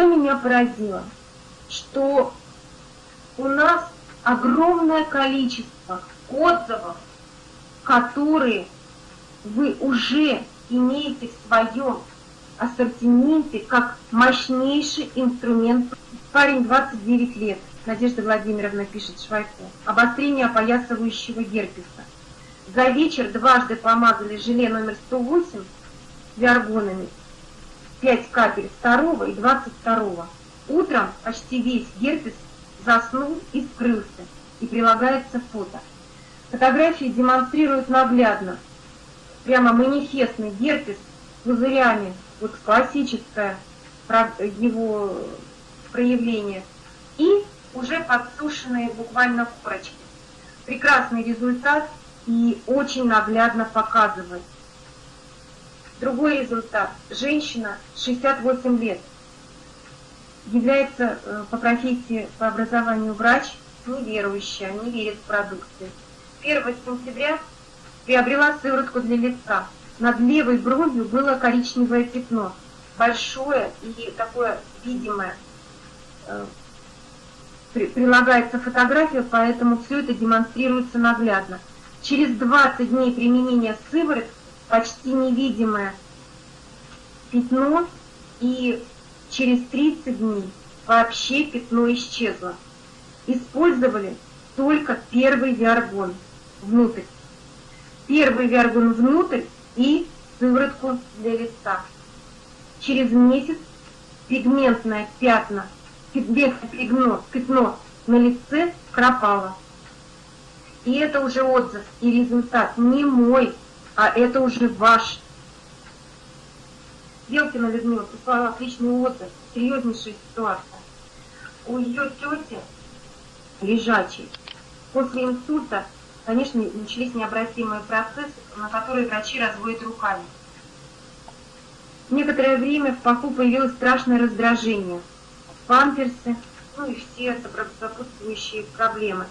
что меня поразило? Что у нас огромное количество отзывов, которые вы уже имеете в своем ассортименте как мощнейший инструмент. Парень 29 лет, Надежда Владимировна пишет Швайцу, обострение опоясывающего герпеса. За вечер дважды помазали желе номер 108 виаргонами, 5 капель 2 и 22. Утром почти весь герпес заснул и скрылся, и прилагается фото. Фотографии демонстрируют наглядно, прямо манифестный герпес с пузырями, вот классическое его проявление, и уже подсушенные буквально корочки. Прекрасный результат и очень наглядно показывает. Другой результат. Женщина 68 лет, является э, по профессии, по образованию врач, неверующая, не верит в продукцию. 1 сентября приобрела сыворотку для лица. Над левой бровью было коричневое пятно, большое и такое видимое. Э, прилагается фотография, поэтому все это демонстрируется наглядно. Через 20 дней применения сыворотки почти невидимое пятно, и через 30 дней вообще пятно исчезло. Использовали только первый виаргон внутрь первый вергун внутрь и сыворотку для лица. Через месяц пигментное пятна, пятно, пятно на лице пропало. И это уже отзыв и результат не мой, а это уже ваш. Белкина Людмила прислала отличный отзыв, серьезнейшая ситуация. У ее тети лежачей после инсульта конечно, начались необратимые процессы, на которые врачи разводят руками. Некоторое время в паху появилось страшное раздражение, памперсы, ну и все сопутствующие проблемы.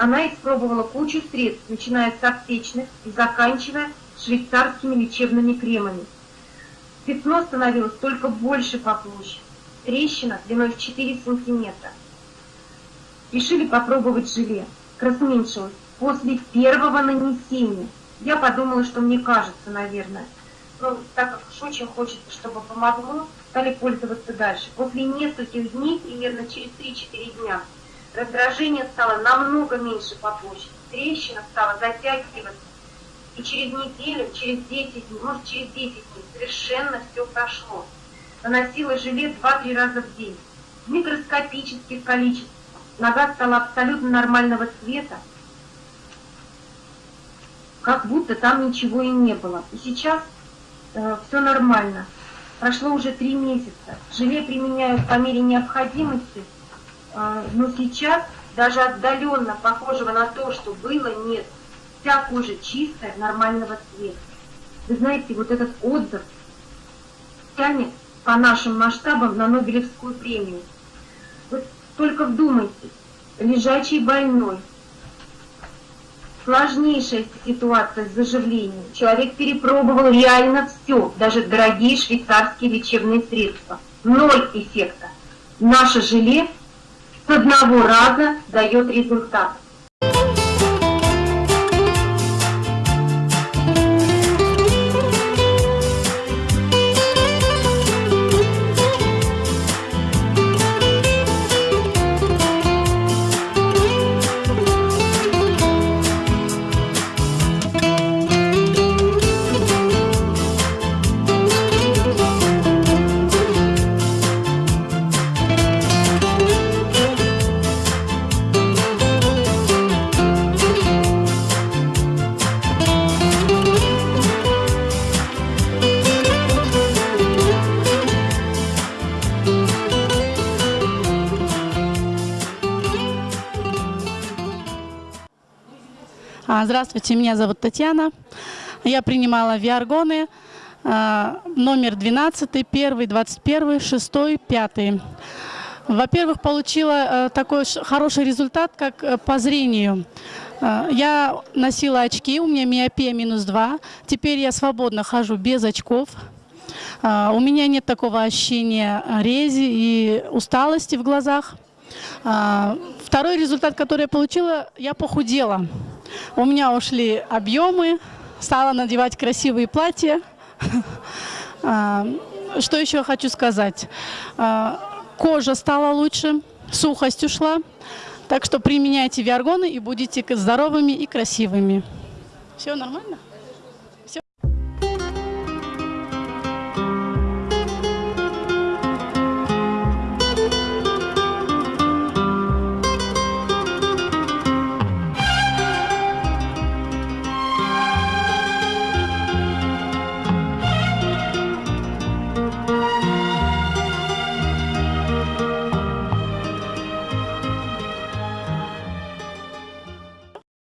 Она испробовала кучу средств, начиная с аптечных и заканчивая швейцарскими лечебными кремами. Пятно становилось только больше по площади, трещина длиной в 4 сантиметра. Решили попробовать желе, разуменьшилось после первого нанесения. Я подумала, что мне кажется, наверное. Но так как уж очень хочется, чтобы помогло, стали пользоваться дальше. После нескольких дней, примерно через 3-4 дня, раздражение стало намного меньше по площади. Трещина стала затягиваться. И через неделю, через 10 дней, может через 10 дней совершенно все прошло. Наносила желе 2-3 раза в день. В микроскопических количествах. Нога стала абсолютно нормального цвета, как будто там ничего и не было. И сейчас э, все нормально. Прошло уже три месяца. Желе применяю по мере необходимости, но сейчас даже отдаленно похожего на то, что было, нет. Вся кожа чистая, нормального цвета. Вы знаете, вот этот отзыв тянет по нашим масштабам на Нобелевскую премию. Вот только вдумайтесь, лежачий больной, сложнейшая ситуация с заживлением. Человек перепробовал реально все, даже дорогие швейцарские лечебные средства. Ноль эффекта. Наше желе с одного раза дает результат. Здравствуйте, меня зовут Татьяна. Я принимала виаргоны а, номер 12, 1, 21, 6, 5. Во-первых, получила э, такой хороший результат, как э, по зрению. Э, я носила очки, у меня миопия минус 2. Теперь я свободно хожу без очков. А, У меня нет такого ощущения рези и усталости в глазах. А, Второй результат, который я получила, я похудела. У меня ушли объемы, стала надевать красивые платья. А, Что еще хочу сказать? А, Кожа стала лучше, сухость ушла. Так что применяйте виаргоны и будете здоровыми и красивыми. Все нормально?